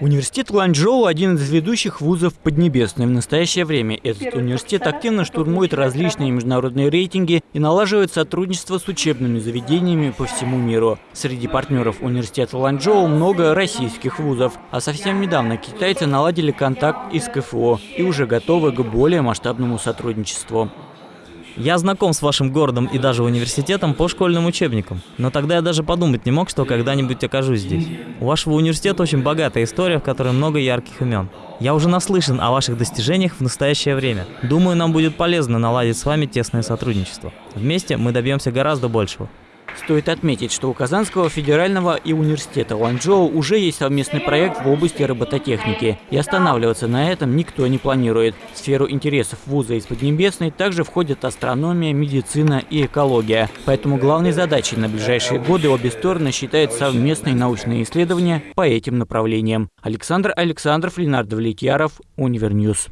Университет Ланчжоу – один из ведущих вузов Поднебесной. В настоящее время этот университет активно штурмует различные международные рейтинги и налаживает сотрудничество с учебными заведениями по всему миру. Среди партнеров университета Ланчжоу много российских вузов, а совсем недавно китайцы наладили контакт и с КФО и уже готовы к более масштабному сотрудничеству. Я знаком с вашим городом и даже университетом по школьным учебникам, но тогда я даже подумать не мог, что когда-нибудь окажусь здесь. У вашего университета очень богатая история, в которой много ярких имен. Я уже наслышан о ваших достижениях в настоящее время. Думаю, нам будет полезно наладить с вами тесное сотрудничество. Вместе мы добьемся гораздо большего. Стоит отметить, что у Казанского федерального и университета Ланчжоу уже есть совместный проект в области робототехники, и останавливаться на этом никто не планирует. В сферу интересов вуза из Поднебесной также входят астрономия, медицина и экология. Поэтому главной задачей на ближайшие годы обе стороны считают совместные научные исследования по этим направлениям. Александр Александров, Ленардо Влетьяров, Универ News.